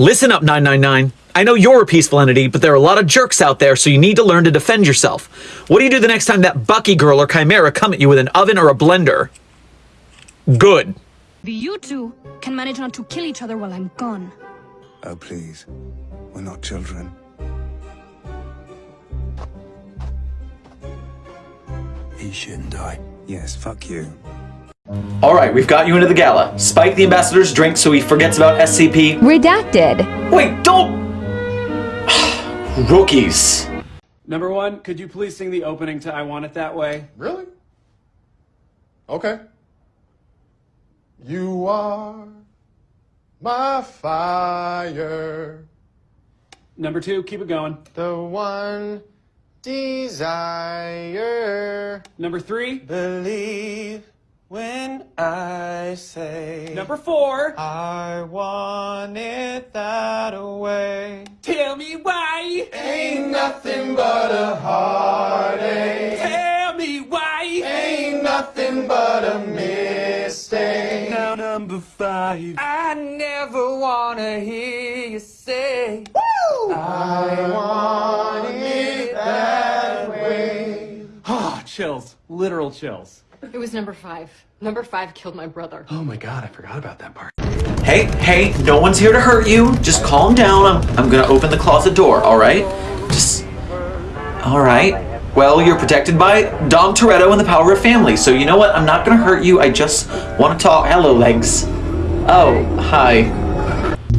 Listen up, 999. I know you're a peaceful entity, but there are a lot of jerks out there, so you need to learn to defend yourself. What do you do the next time that Bucky girl or Chimera come at you with an oven or a blender? Good. You two can manage not to kill each other while I'm gone. Oh, please. We're not children. He shouldn't die. Yes, fuck you. Alright, we've got you into the gala. Spike the ambassador's drink so he forgets about SCP. Redacted. Wait, don't... Rookies. Number one, could you please sing the opening to I Want It That Way? Really? Okay. You are my fire, Number two, keep it going. the one desire. Number three. Believe when I say Number four. I want it that way. Tell me why. Ain't nothing but a heartache. Tell me why. Ain't nothing but a mistake. Now number five. I never wanna hear you say I want it that way. Ah, chills. Literal chills. It was number five. Number five killed my brother. Oh my god, I forgot about that part. Hey, hey, no one's here to hurt you. Just calm down. I'm, I'm gonna open the closet door, alright? Just. Alright. Well, you're protected by Dom Toretto and the power of family, so you know what? I'm not gonna hurt you. I just wanna talk. Hello, legs. Oh, hi.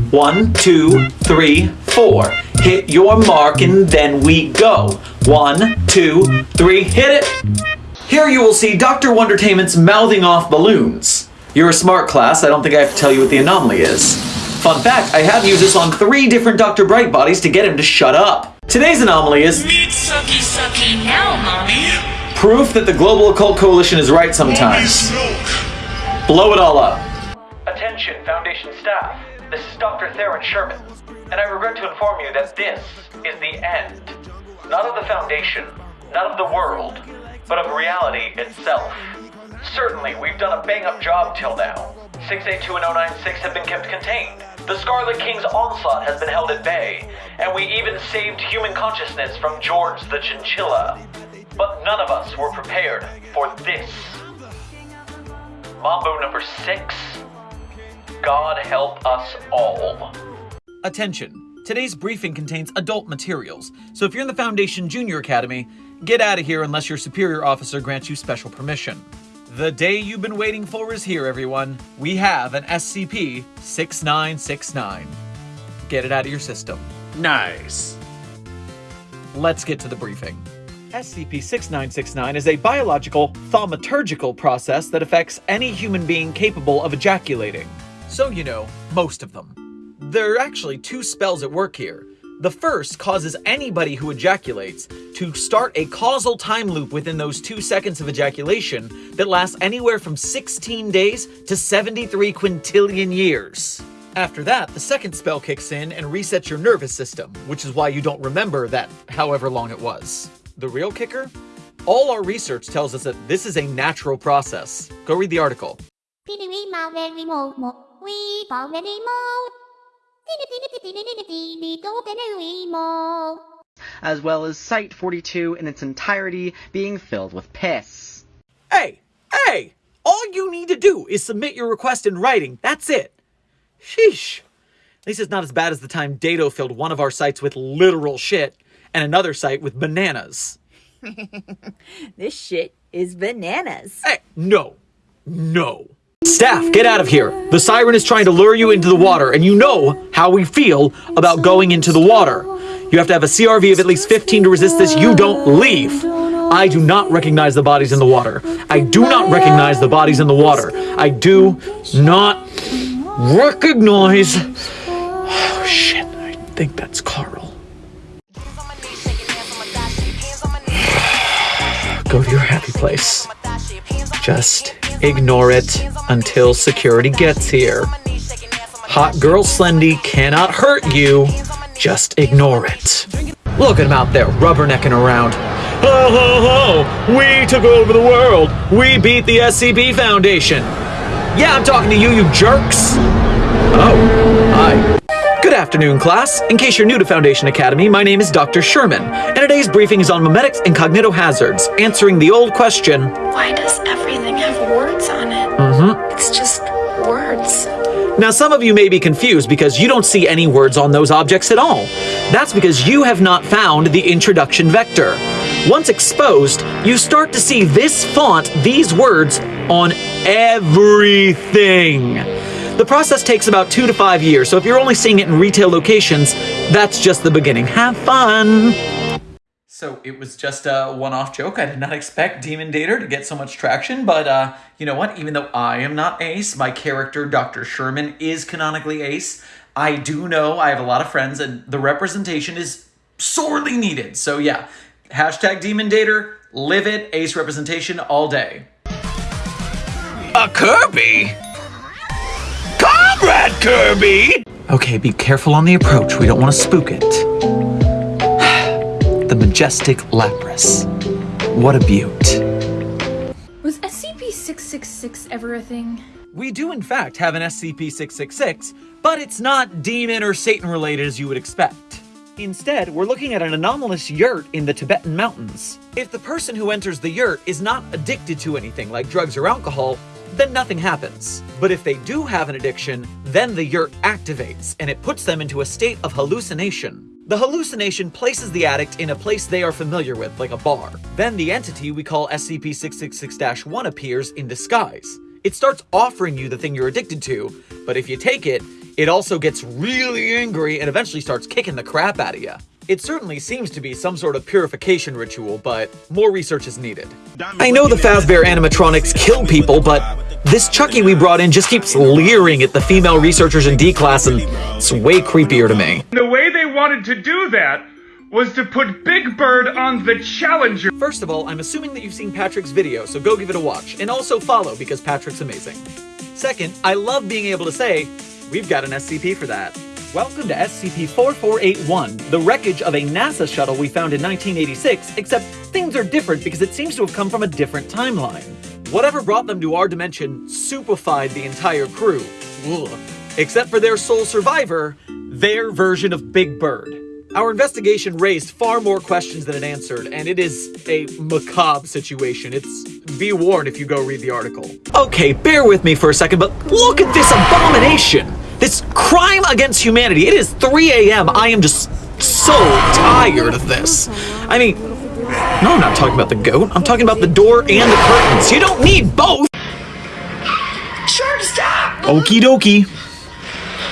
One, two, three, four. Hit your mark and then we go. One, two, three, hit it! Here you will see Dr. Wondertainment's mouthing off balloons. You're a smart class, I don't think I have to tell you what the anomaly is. Fun fact, I have used this on three different Dr. Bright bodies to get him to shut up. Today's anomaly is Meat sucky sucky now, mommy. proof that the Global Occult Coalition is right sometimes. Blow it all up. Attention, Foundation staff. This is Dr. Theron Sherman, and I regret to inform you that this is the end. Not of the Foundation, not of the world, but of reality itself. Certainly, we've done a bang up job till now. 682 and 096 have been kept contained. The Scarlet King's onslaught has been held at bay, and we even saved human consciousness from George the Chinchilla. But none of us were prepared for this. Mambo number six. God help us all. Attention. Today's briefing contains adult materials, so if you're in the Foundation Junior Academy, get out of here unless your superior officer grants you special permission. The day you've been waiting for is here, everyone. We have an SCP 6969. Get it out of your system. Nice. Let's get to the briefing. SCP-6969 is a biological, thaumaturgical process that affects any human being capable of ejaculating. So you know, most of them. There are actually two spells at work here. The first causes anybody who ejaculates to start a causal time loop within those two seconds of ejaculation that lasts anywhere from 16 days to 73 quintillion years. After that, the second spell kicks in and resets your nervous system, which is why you don't remember that however long it was. The real kicker? All our research tells us that this is a natural process. Go read the article. As well as Site 42 in its entirety being filled with piss. Hey, hey! All you need to do is submit your request in writing. That's it. Sheesh. At least it's not as bad as the time Dato filled one of our sites with literal shit and another site with bananas. this shit is bananas. Hey, no. No. Staff, get out of here. The siren is trying to lure you into the water, and you know how we feel about going into the water. You have to have a CRV of at least 15 to resist this. You don't leave. I do not recognize the bodies in the water. I do not recognize the bodies in the water. I do not recognize. Oh, shit. I think that's Carl. Go to your happy place. Just ignore it until security gets here. Hot girl Slendy cannot hurt you. Just ignore it. Look at him out there rubbernecking around. Ho ho ho! We took over the world! We beat the SCP Foundation! Yeah, I'm talking to you, you jerks! Oh, hi. Afternoon, class. In case you're new to Foundation Academy, my name is Dr. Sherman, and today's briefing is on memetics and cognitohazards, answering the old question Why does everything have words on it? Mm-hmm. It's just words. Now, some of you may be confused because you don't see any words on those objects at all. That's because you have not found the introduction vector. Once exposed, you start to see this font, these words, on everything. The process takes about two to five years, so if you're only seeing it in retail locations, that's just the beginning. Have fun! So it was just a one-off joke. I did not expect Demon Dater to get so much traction, but uh, you know what? Even though I am not Ace, my character, Dr. Sherman, is canonically Ace. I do know I have a lot of friends, and the representation is sorely needed. So yeah, hashtag Demon Dater, live it, Ace representation all day. A Kirby? Comrade Kirby! Okay, be careful on the approach. We don't want to spook it. the majestic Lapras. What a beaut. Was SCP-666 ever a thing? We do in fact have an SCP-666, but it's not demon or Satan related as you would expect. Instead, we're looking at an anomalous yurt in the Tibetan mountains. If the person who enters the yurt is not addicted to anything like drugs or alcohol, then nothing happens. But if they do have an addiction, then the yurt activates, and it puts them into a state of hallucination. The hallucination places the addict in a place they are familiar with, like a bar. Then the entity we call SCP-666-1 appears in disguise. It starts offering you the thing you're addicted to, but if you take it, it also gets really angry and eventually starts kicking the crap out of you. It certainly seems to be some sort of purification ritual, but more research is needed. I know the Fazbear animatronics kill people, but this Chucky we brought in just keeps leering at the female researchers in D-Class, and it's way creepier to me. The way they wanted to do that was to put Big Bird on the Challenger. First of all, I'm assuming that you've seen Patrick's video, so go give it a watch, and also follow because Patrick's amazing. Second, I love being able to say, we've got an SCP for that. Welcome to SCP-4481, the wreckage of a NASA shuttle we found in 1986, except things are different because it seems to have come from a different timeline. Whatever brought them to our dimension soupified the entire crew. Ugh. Except for their sole survivor, their version of Big Bird. Our investigation raised far more questions than it answered, and it is a macabre situation. It's be warned if you go read the article. Okay, bear with me for a second, but look at this abomination! This crime against humanity. It is 3 a.m. I am just so tired of this. I mean, no, I'm not talking about the goat. I'm talking about the door and the curtains. You don't need both! Sure, stop! Okie dokie.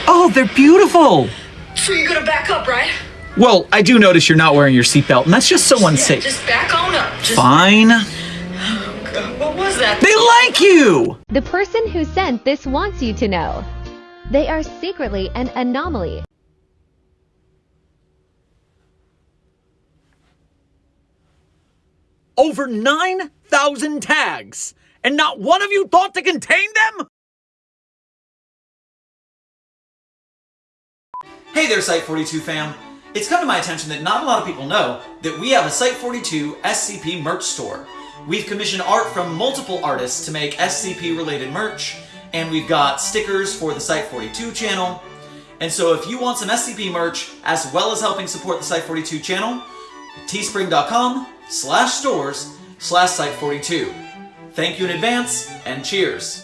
Oh, they're beautiful! So you're gonna back up, right? Well, I do notice you're not wearing your seatbelt, and that's just so unsafe. Just back on up. Just... Fine. What was that? They like you! The person who sent this wants you to know. They are secretly an anomaly. Over 9,000 tags! And not one of you thought to contain them? Hey there, Site42 fam. It's come to my attention that not a lot of people know that we have a Site42 SCP merch store. We've commissioned art from multiple artists to make SCP-related merch, and we've got stickers for the Site42 channel. And so if you want some SCP merch, as well as helping support the Site42 channel, teespring.com slash stores slash Site42. Thank you in advance, and cheers!